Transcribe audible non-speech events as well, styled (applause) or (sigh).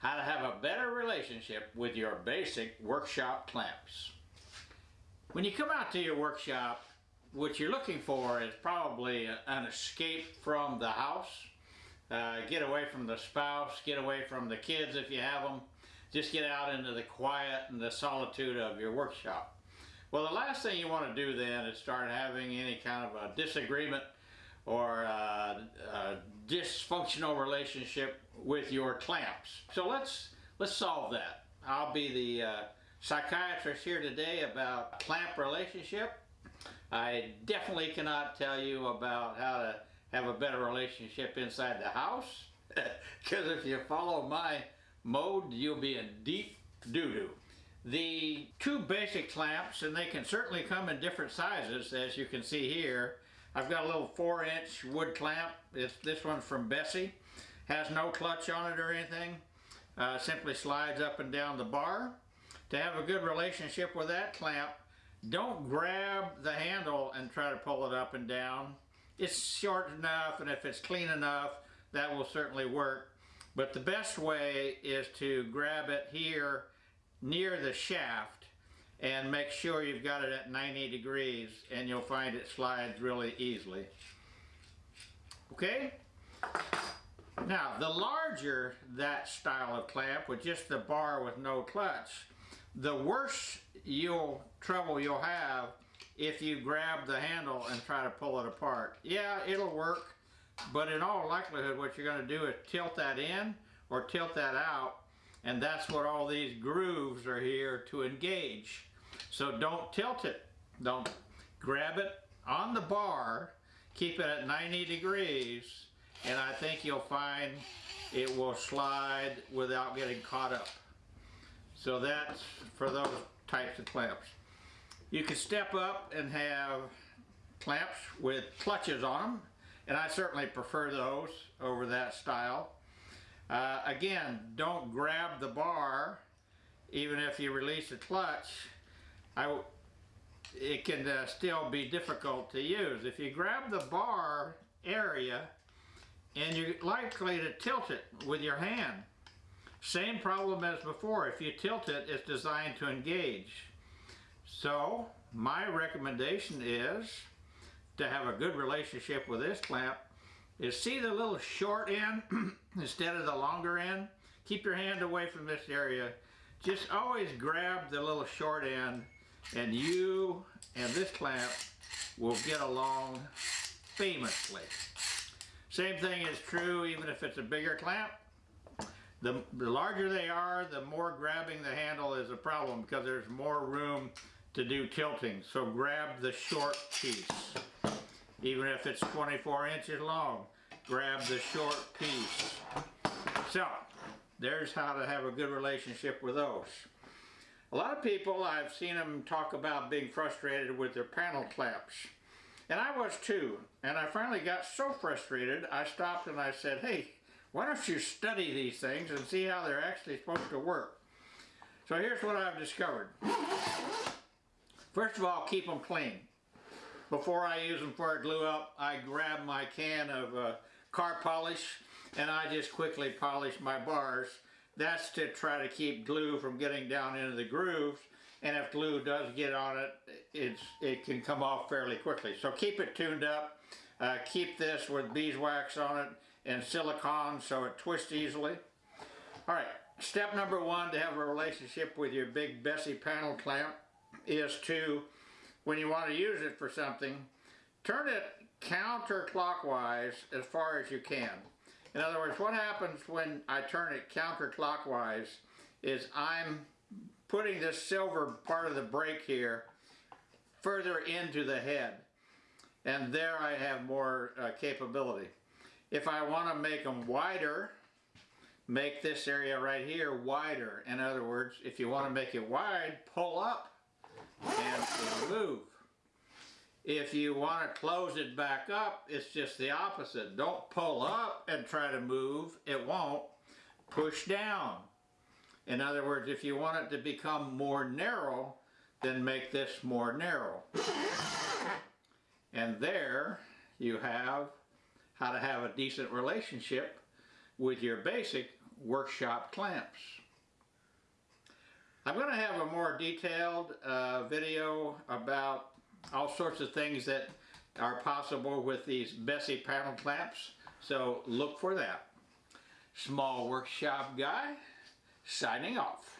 how to have a better relationship with your basic workshop clamps. When you come out to your workshop, what you're looking for is probably an escape from the house. Uh, get away from the spouse, get away from the kids if you have them. Just get out into the quiet and the solitude of your workshop. Well, the last thing you want to do then is start having any kind of a disagreement or a, a dysfunctional relationship with your clamps. So let's let's solve that. I'll be the uh, psychiatrist here today about clamp relationship. I definitely cannot tell you about how to have a better relationship inside the house (laughs) because if you follow my mode you'll be in deep doo-doo. The two basic clamps and they can certainly come in different sizes as you can see here. I've got a little four inch wood clamp. It's, this one's from Bessey. Has no clutch on it or anything. Uh, simply slides up and down the bar. To have a good relationship with that clamp, don't grab the handle and try to pull it up and down. It's short enough and if it's clean enough, that will certainly work. But the best way is to grab it here near the shaft and make sure you've got it at 90 degrees and you'll find it slides really easily. Okay? Now, the larger that style of clamp with just the bar with no clutch, the worse you'll trouble you'll have if you grab the handle and try to pull it apart. Yeah, it'll work, but in all likelihood what you're going to do is tilt that in or tilt that out, and that's what all these grooves are here to engage. So don't tilt it. Don't grab it on the bar, keep it at 90 degrees, and I think you'll find it will slide without getting caught up. So that's for those types of clamps. You can step up and have clamps with clutches on them, and I certainly prefer those over that style. Uh, again, don't grab the bar even if you release the clutch. I, it can uh, still be difficult to use. If you grab the bar area and you're likely to tilt it with your hand, same problem as before. If you tilt it, it's designed to engage. So, my recommendation is to have a good relationship with this clamp is see the little short end (clears throat) instead of the longer end. Keep your hand away from this area. Just always grab the little short end and you and this clamp will get along famously. Same thing is true even if it's a bigger clamp. The, the larger they are, the more grabbing the handle is a problem because there's more room to do tilting. So grab the short piece. Even if it's 24 inches long, grab the short piece. So, there's how to have a good relationship with those. A lot of people, I've seen them talk about being frustrated with their panel clamps. And I was too. And I finally got so frustrated, I stopped and I said, hey, why don't you study these things and see how they're actually supposed to work? So here's what I've discovered. First of all, keep them clean. Before I use them for a glue up, I grab my can of uh, car polish and I just quickly polish my bars. That's to try to keep glue from getting down into the grooves and if glue does get on it, it's, it can come off fairly quickly. So keep it tuned up. Uh, keep this with beeswax on it and silicone so it twists easily. Alright, step number one to have a relationship with your big Bessey panel clamp is to, when you want to use it for something, turn it counterclockwise as far as you can. In other words, what happens when I turn it counterclockwise is I'm putting this silver part of the brake here further into the head. And there I have more uh, capability. If I want to make them wider, make this area right here wider. In other words, if you want to make it wide, pull up and move. If you want to close it back up, it's just the opposite. Don't pull up and try to move. It won't. Push down. In other words, if you want it to become more narrow, then make this more narrow. And there you have how to have a decent relationship with your basic workshop clamps. I'm going to have a more detailed uh, video about all sorts of things that are possible with these Bessey panel clamps, so look for that. Small Workshop Guy, signing off.